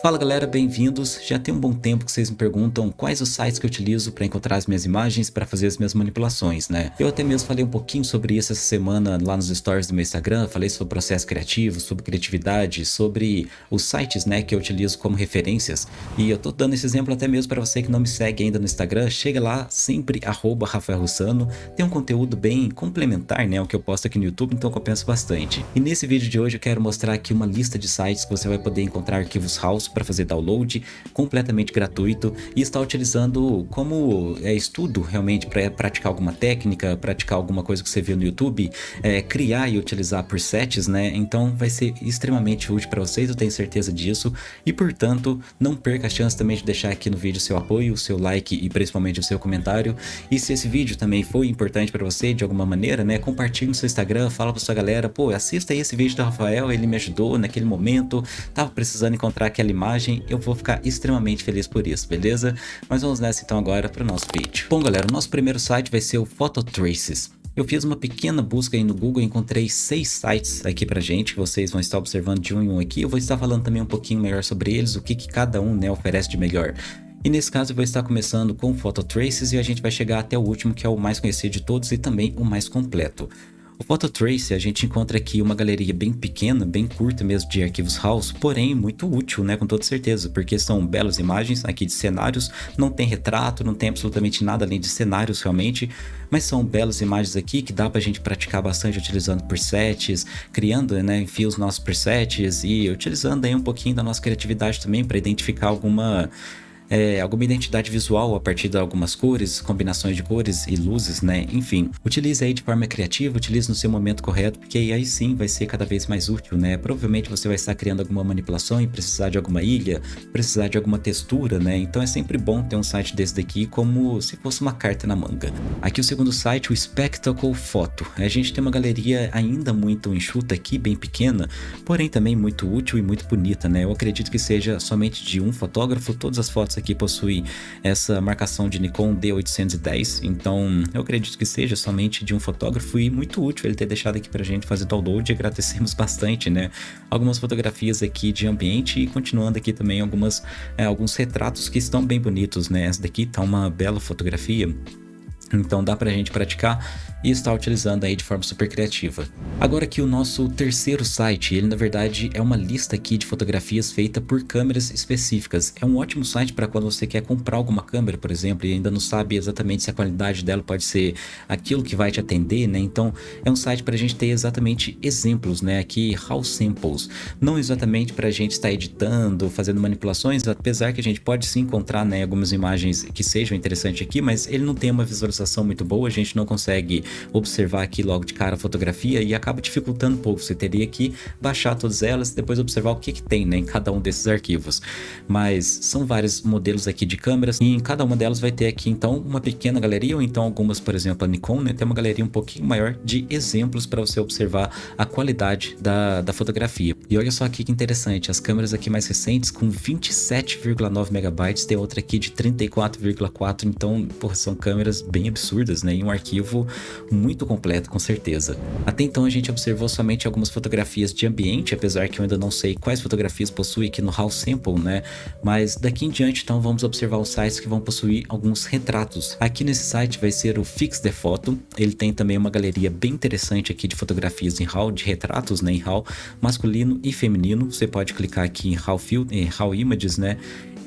Fala galera, bem-vindos. Já tem um bom tempo que vocês me perguntam quais os sites que eu utilizo para encontrar as minhas imagens para fazer as minhas manipulações, né? Eu até mesmo falei um pouquinho sobre isso essa semana lá nos stories do meu Instagram, falei sobre processo criativo, sobre criatividade, sobre os sites, né, que eu utilizo como referências. E eu tô dando esse exemplo até mesmo para você que não me segue ainda no Instagram, chega lá, sempre arroba Rafael Russano, tem um conteúdo bem complementar, né, ao que eu posto aqui no YouTube, então compensa bastante. E nesse vídeo de hoje eu quero mostrar aqui uma lista de sites que você vai poder encontrar arquivos house para fazer download, completamente gratuito e está utilizando como é, estudo realmente para praticar alguma técnica, praticar alguma coisa que você viu no YouTube, é, criar e utilizar presets, né? Então vai ser extremamente útil para vocês, eu tenho certeza disso e portanto não perca a chance também de deixar aqui no vídeo seu apoio, seu like e principalmente o seu comentário e se esse vídeo também foi importante para você de alguma maneira, né? Compartilhe no seu Instagram, fala para sua galera, pô, assista aí esse vídeo do Rafael, ele me ajudou naquele momento, tava precisando encontrar aquela imagem eu vou ficar extremamente feliz por isso, beleza? Mas vamos nessa então agora para o nosso vídeo. Bom galera, o nosso primeiro site vai ser o Phototraces. Eu fiz uma pequena busca aí no Google e encontrei seis sites aqui pra gente, que vocês vão estar observando de um em um aqui. Eu vou estar falando também um pouquinho melhor sobre eles, o que, que cada um né, oferece de melhor. E nesse caso eu vou estar começando com Phototraces e a gente vai chegar até o último que é o mais conhecido de todos e também o mais completo. O Phototrace a gente encontra aqui uma galeria bem pequena, bem curta mesmo de arquivos house, porém muito útil, né, com toda certeza, porque são belas imagens aqui de cenários, não tem retrato, não tem absolutamente nada além de cenários realmente, mas são belas imagens aqui que dá pra gente praticar bastante utilizando presets, criando, né, enfim, os nossos presets e utilizando aí um pouquinho da nossa criatividade também para identificar alguma é, alguma identidade visual a partir de algumas cores, combinações de cores e luzes, né? Enfim, utilize aí de forma criativa, utilize no seu momento correto, porque aí sim vai ser cada vez mais útil, né? Provavelmente você vai estar criando alguma manipulação e precisar de alguma ilha, precisar de alguma textura, né? Então é sempre bom ter um site desse daqui como se fosse uma carta na manga. Aqui o segundo site, o Spectacle Photo. A gente tem uma galeria ainda muito enxuta aqui, bem pequena, porém também muito útil e muito bonita, né? Eu acredito que seja somente de um fotógrafo, todas as fotos aqui possui essa marcação de Nikon D810, então eu acredito que seja somente de um fotógrafo e muito útil ele ter deixado aqui pra gente fazer download e agradecemos bastante, né? Algumas fotografias aqui de ambiente e continuando aqui também algumas, é, alguns retratos que estão bem bonitos, né? Essa daqui tá uma bela fotografia então dá pra gente praticar e estar utilizando aí de forma super criativa. Agora aqui o nosso terceiro site, ele na verdade é uma lista aqui de fotografias feita por câmeras específicas. É um ótimo site para quando você quer comprar alguma câmera, por exemplo, e ainda não sabe exatamente se a qualidade dela pode ser aquilo que vai te atender, né? Então é um site para a gente ter exatamente exemplos, né? Aqui, How Samples. Não exatamente para a gente estar editando, fazendo manipulações, apesar que a gente pode sim encontrar né, algumas imagens que sejam interessantes aqui, mas ele não tem uma visualização muito boa, a gente não consegue observar aqui logo de cara a fotografia e acaba dificultando um pouco. Você teria que baixar todas elas e depois observar o que, que tem né, em cada um desses arquivos. Mas são vários modelos aqui de câmeras e em cada uma delas vai ter aqui então uma pequena galeria ou então algumas, por exemplo, a Nikon, né, tem uma galeria um pouquinho maior de exemplos para você observar a qualidade da, da fotografia. E olha só aqui que interessante, as câmeras aqui mais recentes com 27,9 megabytes, tem outra aqui de 34,4, então porra, são câmeras bem absurdas, né? E um arquivo muito completo, com certeza. Até então a gente observou somente algumas fotografias de ambiente, apesar que eu ainda não sei quais fotografias possui aqui no How Sample, né? Mas daqui em diante, então, vamos observar os sites que vão possuir alguns retratos. Aqui nesse site vai ser o Fix the Photo, ele tem também uma galeria bem interessante aqui de fotografias em RAW, de retratos, né? Em RAW, masculino e feminino. Você pode clicar aqui em RAW, Field, em RAW Images, né?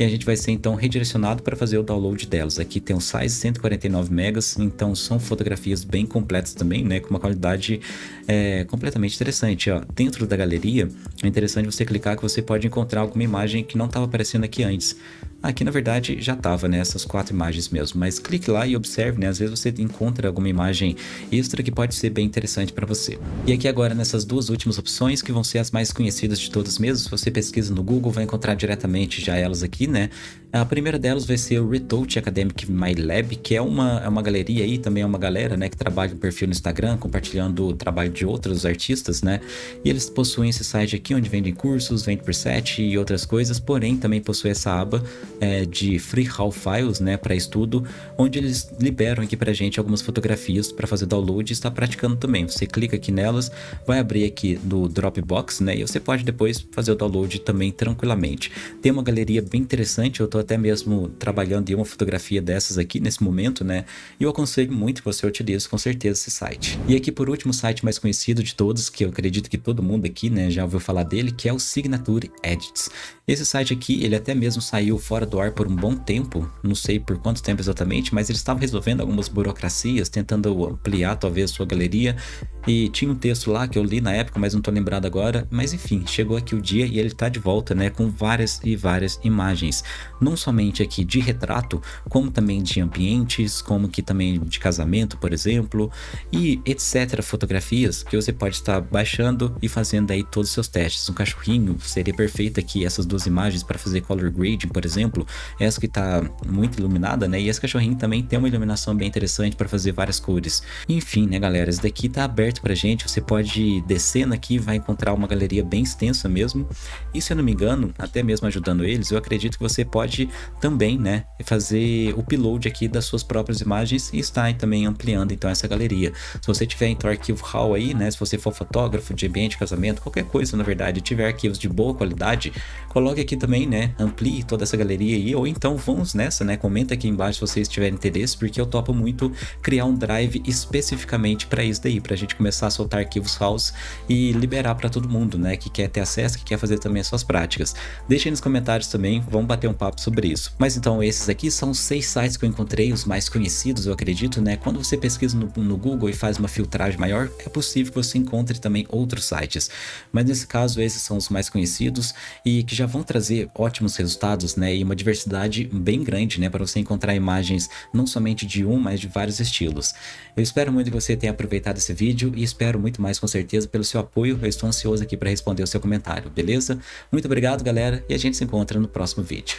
E a gente vai ser então redirecionado para fazer o download delas. Aqui tem um size 149 megas, então são fotografias bem completas também, né, com uma qualidade é, completamente interessante. Ó. Dentro da galeria é interessante você clicar que você pode encontrar alguma imagem que não estava aparecendo aqui antes. Aqui na verdade já estava né, quatro imagens mesmo, mas clique lá e observe, né? Às vezes você encontra alguma imagem extra que pode ser bem interessante para você. E aqui agora nessas duas últimas opções que vão ser as mais conhecidas de todas mesmo, se você pesquisa no Google vai encontrar diretamente já elas aqui, né? A primeira delas vai ser o Retouch Academic My Lab, que é uma, é uma galeria aí, também é uma galera, né, que trabalha um perfil no Instagram, compartilhando o trabalho de outros artistas, né, e eles possuem esse site aqui onde vendem cursos, vende preset e outras coisas, porém também possui essa aba é, de Free Raw Files, né, para estudo, onde eles liberam aqui pra gente algumas fotografias para fazer download e estar praticando também. Você clica aqui nelas, vai abrir aqui no Dropbox, né, e você pode depois fazer o download também tranquilamente. Tem uma galeria bem interessante, eu tô até mesmo trabalhando em uma fotografia dessas aqui nesse momento, né, e eu aconselho muito que você utilize com certeza esse site. E aqui por último, o site mais conhecido de todos, que eu acredito que todo mundo aqui, né, já ouviu falar dele, que é o Signature Edits. Esse site aqui, ele até mesmo saiu fora do ar por um bom tempo, não sei por quanto tempo exatamente, mas eles estavam resolvendo algumas burocracias, tentando ampliar talvez sua galeria, e tinha um texto lá que eu li na época, mas não tô lembrado agora, mas enfim, chegou aqui o dia e ele tá de volta, né, com várias e várias imagens, não somente aqui de retrato, como também de ambientes, como que também de casamento, por exemplo, e etc, fotografias que você pode estar baixando e fazendo aí todos os seus testes. Um cachorrinho seria perfeito aqui essas duas imagens para fazer color grading, por exemplo, essa que está muito iluminada, né? E esse cachorrinho também tem uma iluminação bem interessante para fazer várias cores. Enfim, né, galera, esse daqui tá aberto pra gente, você pode ir descendo aqui, vai encontrar uma galeria bem extensa mesmo. E se eu não me engano, até mesmo ajudando eles, eu acredito que você pode também, né, fazer o upload aqui das suas próprias imagens e estar também ampliando então essa galeria. Se você tiver então arquivo RAW aí, né, se você for fotógrafo de ambiente, casamento, qualquer coisa na verdade, tiver arquivos de boa qualidade, coloque aqui também, né, amplie toda essa galeria aí, ou então vamos nessa, né, comenta aqui embaixo se vocês tiverem interesse, porque eu topo muito criar um drive especificamente para isso daí, para a gente começar a soltar arquivos RAWs e liberar para todo mundo, né, que quer ter acesso, que quer fazer também as suas práticas. Deixem nos comentários também, vamos bater um papo sobre isso. Mas então esses aqui são seis sites que eu encontrei, os mais conhecidos, eu acredito, né, quando você pesquisa no, no Google e faz uma filtragem maior, é possível que você encontre também outros sites. Mas nesse caso, esses são os mais conhecidos e que já vão trazer ótimos resultados, né, e uma diversidade bem grande, né, para você encontrar imagens não somente de um, mas de vários estilos. Eu espero muito que você tenha aproveitado esse vídeo e espero muito mais com certeza pelo seu apoio, eu estou ansioso aqui para responder o seu comentário, beleza? Muito obrigado galera e a gente se encontra no próximo vídeo.